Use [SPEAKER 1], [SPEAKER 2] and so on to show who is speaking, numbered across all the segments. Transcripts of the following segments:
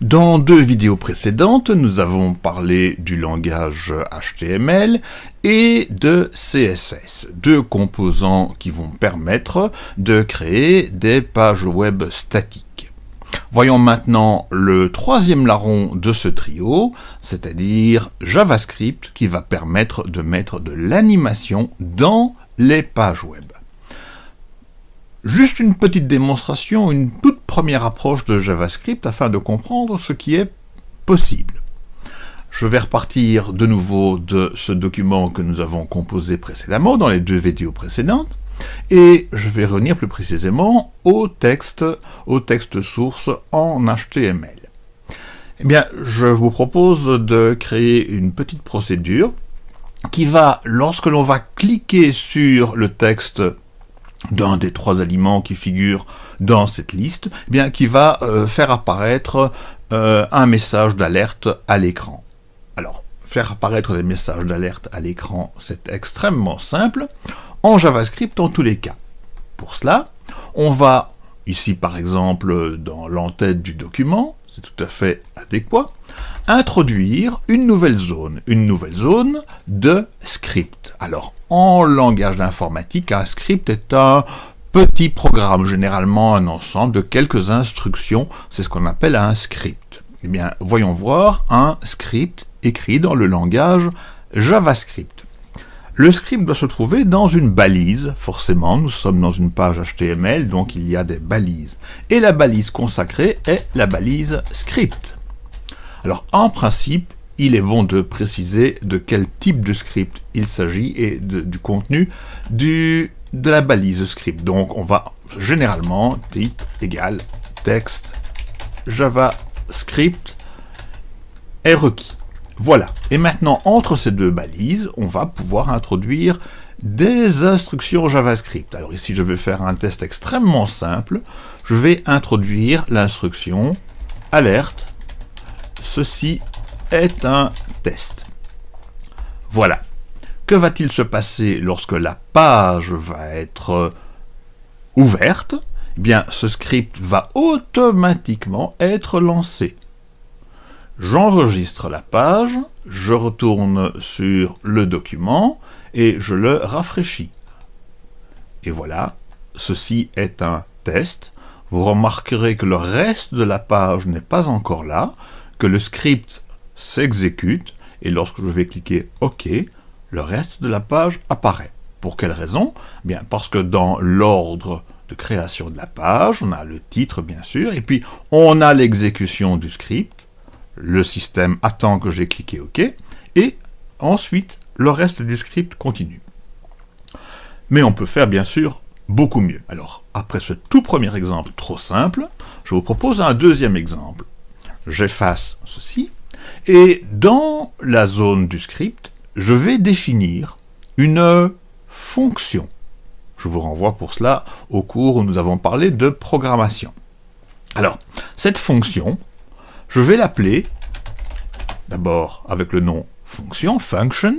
[SPEAKER 1] Dans deux vidéos précédentes, nous avons parlé du langage HTML et de CSS, deux composants qui vont permettre de créer des pages web statiques. Voyons maintenant le troisième larron de ce trio, c'est-à-dire JavaScript qui va permettre de mettre de l'animation dans les pages web. Juste une petite démonstration, une toute première approche de JavaScript afin de comprendre ce qui est possible. Je vais repartir de nouveau de ce document que nous avons composé précédemment dans les deux vidéos précédentes et je vais revenir plus précisément au texte, au texte source en HTML. Eh bien, je vous propose de créer une petite procédure qui va, lorsque l'on va cliquer sur le texte d'un des trois aliments qui figurent dans cette liste, eh bien qui va euh, faire apparaître euh, un message d'alerte à l'écran. Alors, faire apparaître des messages d'alerte à l'écran, c'est extrêmement simple, en JavaScript en tous les cas. Pour cela, on va, ici par exemple dans l'entête du document, c'est tout à fait adéquat, introduire une nouvelle zone, une nouvelle zone de script. Alors, en langage d'informatique, un script est un petit programme, généralement un ensemble de quelques instructions, c'est ce qu'on appelle un script. Eh bien, voyons voir un script écrit dans le langage JavaScript. Le script doit se trouver dans une balise, forcément, nous sommes dans une page HTML, donc il y a des balises. Et la balise consacrée est la balise script. Alors, en principe, il est bon de préciser de quel type de script il s'agit et du contenu de la balise script. Donc, on va généralement type égal texte JavaScript est requis. Voilà. Et maintenant, entre ces deux balises, on va pouvoir introduire des instructions JavaScript. Alors ici, je vais faire un test extrêmement simple. Je vais introduire l'instruction alerte. Ceci est un test. Voilà. Que va-t-il se passer lorsque la page va être ouverte? Eh bien, ce script va automatiquement être lancé. J'enregistre la page, je retourne sur le document et je le rafraîchis. Et voilà, ceci est un test. Vous remarquerez que le reste de la page n'est pas encore là, le script s'exécute, et lorsque je vais cliquer OK, le reste de la page apparaît. Pour quelle raison? Bien parce que dans l'ordre de création de la page, on a le titre bien sûr, et puis on a l'exécution du script, le système attend que j'ai cliqué OK, et ensuite, le reste du script continue. Mais on peut faire, bien sûr, beaucoup mieux. Alors, après ce tout premier exemple trop simple, je vous propose un deuxième exemple. J'efface ceci, et dans la zone du script, je vais définir une fonction. Je vous renvoie pour cela au cours où nous avons parlé de programmation. Alors, cette fonction, je vais l'appeler, d'abord avec le nom fonction, function,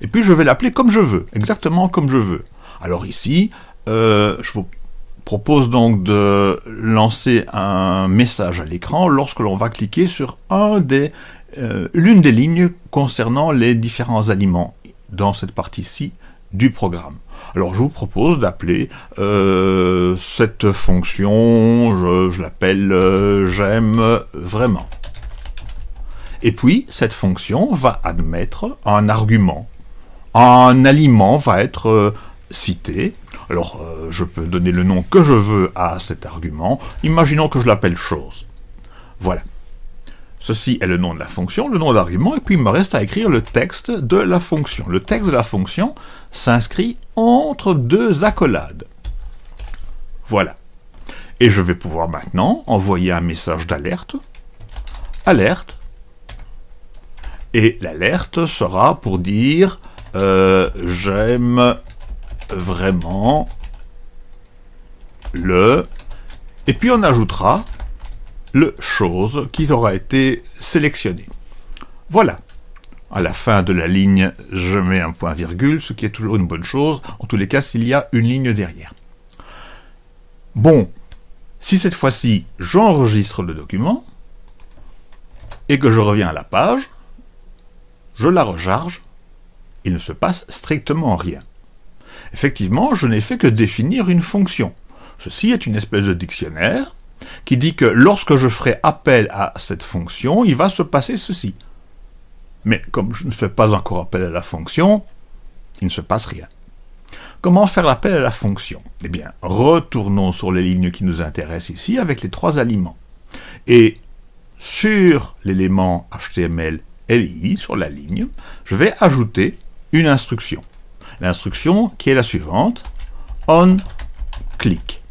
[SPEAKER 1] et puis je vais l'appeler comme je veux, exactement comme je veux. Alors ici, euh, je vous propose donc de lancer un message à l'écran lorsque l'on va cliquer sur euh, l'une des lignes concernant les différents aliments dans cette partie-ci du programme. Alors je vous propose d'appeler euh, cette fonction, je, l'appelle euh, j'aime vraiment. Et puis cette fonction va admettre un argument. Un aliment va être cité. Alors je peux donner le nom que je veux à cet argument. Imaginons que je l'appelle chose. Voilà. Ceci est le nom de la fonction, le nom d'argument, et puis il me reste à écrire le texte de la fonction. Le texte de la fonction s'inscrit entre deux accolades. Voilà. Et je vais pouvoir maintenant envoyer un message d'alerte. Alerte. Et l'alerte sera pour dire euh, j'aime vraiment le... Et puis on ajoutera le chose qui aura été sélectionné. Voilà. À la fin de la ligne, je mets un point virgule, ce qui est toujours une bonne chose, en tous les cas s'il y a une ligne derrière. Bon, si cette fois-ci j'enregistre le document, et que je reviens à la page, je la recharge, il ne se passe strictement rien. Effectivement, je n'ai fait que définir une fonction. Ceci est une espèce de dictionnaire qui dit que lorsque je ferai appel à cette fonction, il va se passer ceci. Mais comme je ne fais pas encore appel à la fonction, il ne se passe rien. Comment faire l'appel à la fonction? Eh bien, retournons sur les lignes qui nous intéressent ici avec les trois aliments. Et sur l'élément HTML LI, sur la ligne, je vais ajouter une instruction. L'instruction qui est la suivante, on click.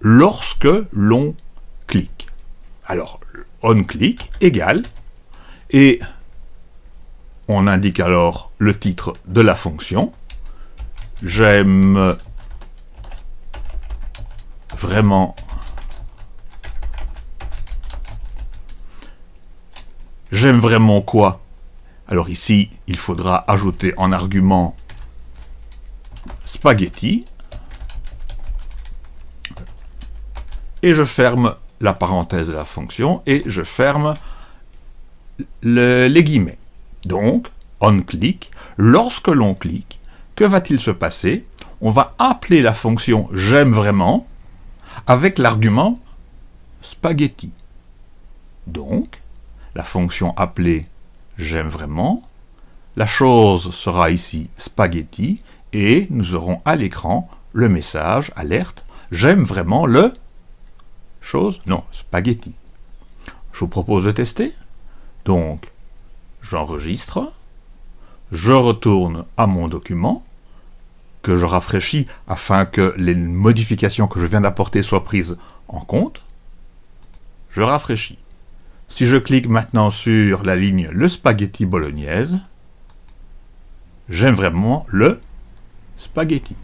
[SPEAKER 1] Lorsque l'on clique. Alors, on click égale, et on indique alors le titre de la fonction. J'aime vraiment J'aime vraiment quoi? Alors ici, il faudra ajouter en argument spaghetti. Et je ferme la parenthèse de la fonction et je ferme les guillemets. Donc, on click, lorsque l'on clique, que va-t-il se passer? On va appeler la fonction j'aime vraiment avec l'argument spaghetti. Donc, la fonction appelée j'aime vraiment, la chose sera ici spaghetti, et nous aurons à l'écran le message alerte j'aime vraiment le chose, non, spaghetti. Je vous propose de tester. Donc, j'enregistre, je retourne à mon document, que je rafraîchis afin que les modifications que je viens d'apporter soient prises en compte. Je rafraîchis. Si je clique maintenant sur la ligne le spaghetti bolognaise, j'aime vraiment le spaghetti.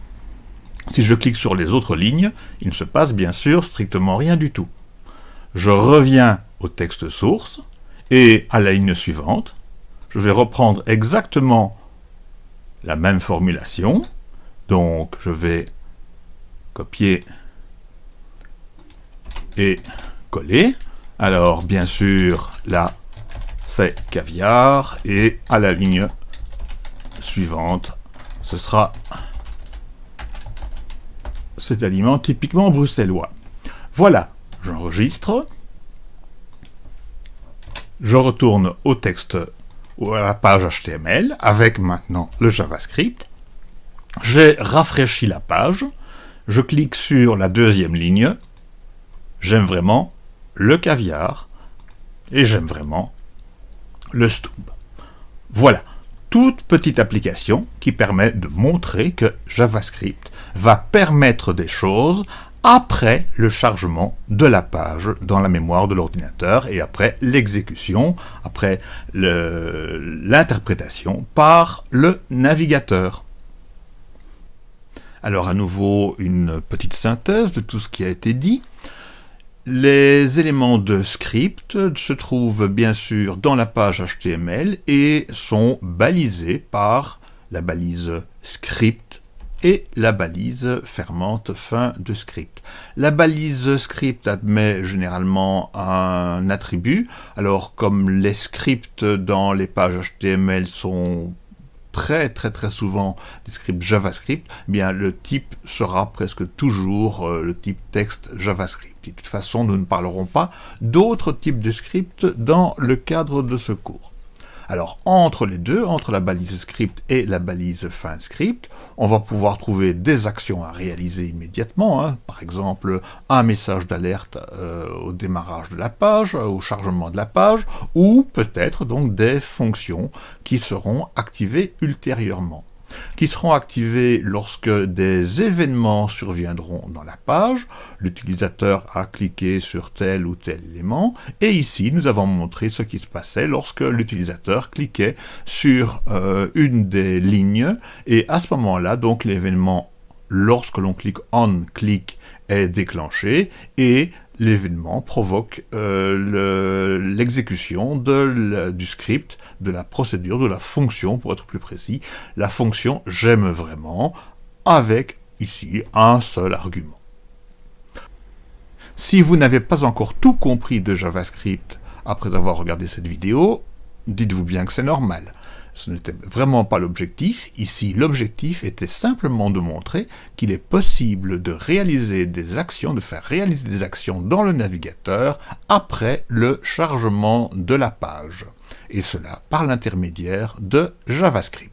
[SPEAKER 1] Si je clique sur les autres lignes, il ne se passe bien sûr strictement rien du tout. Je reviens au texte source, et à la ligne suivante, je vais reprendre exactement la même formulation. Donc, je vais copier et coller. Alors, bien sûr, là, c'est caviar, et à la ligne suivante, ce sera cet aliment typiquement bruxellois. Voilà, j'enregistre, je retourne au texte ou à la page HTML avec maintenant le JavaScript. J'ai rafraîchi la page, je clique sur la deuxième ligne, j'aime vraiment le caviar, et j'aime vraiment le stub. Voilà, toute petite application qui permet de montrer que JavaScript va permettre des choses après le chargement de la page dans la mémoire de l'ordinateur et après l'exécution, après l'interprétation par le navigateur. Alors à nouveau une petite synthèse de tout ce qui a été dit. Les éléments de script se trouvent bien sûr dans la page HTML et sont balisés par la balise script et la balise fermante fin de script. La balise script admet généralement un attribut, alors comme les scripts dans les pages HTML sont très très très souvent des scripts JavaScript, eh bien le type sera presque toujours euh, le type texte JavaScript. de toute façon, nous ne parlerons pas d'autres types de scripts dans le cadre de ce cours. Alors, entre les deux, entre la balise script et la balise fin script, on va pouvoir trouver des actions à réaliser immédiatement, hein. par exemple un message d'alerte euh, au démarrage de la page, au chargement de la page, ou peut-être donc des fonctions qui seront activées ultérieurement qui seront activés lorsque des événements surviendront dans la page. L'utilisateur a cliqué sur tel ou tel élément, et ici nous avons montré ce qui se passait lorsque l'utilisateur cliquait sur euh, une des lignes, et à ce moment-là, donc l'événement, lorsque l'on clique on click, est déclenché, et l'événement provoque euh, l'exécution du script, de la procédure, de la fonction, pour être plus précis, la fonction « j'aime vraiment » avec, ici, un seul argument. Si vous n'avez pas encore tout compris de JavaScript après avoir regardé cette vidéo, dites-vous bien que c'est normal. Ce n'était vraiment pas l'objectif. Ici, l'objectif était simplement de montrer qu'il est possible de réaliser des actions, de faire réaliser des actions dans le navigateur après le chargement de la page. Et cela par l'intermédiaire de JavaScript.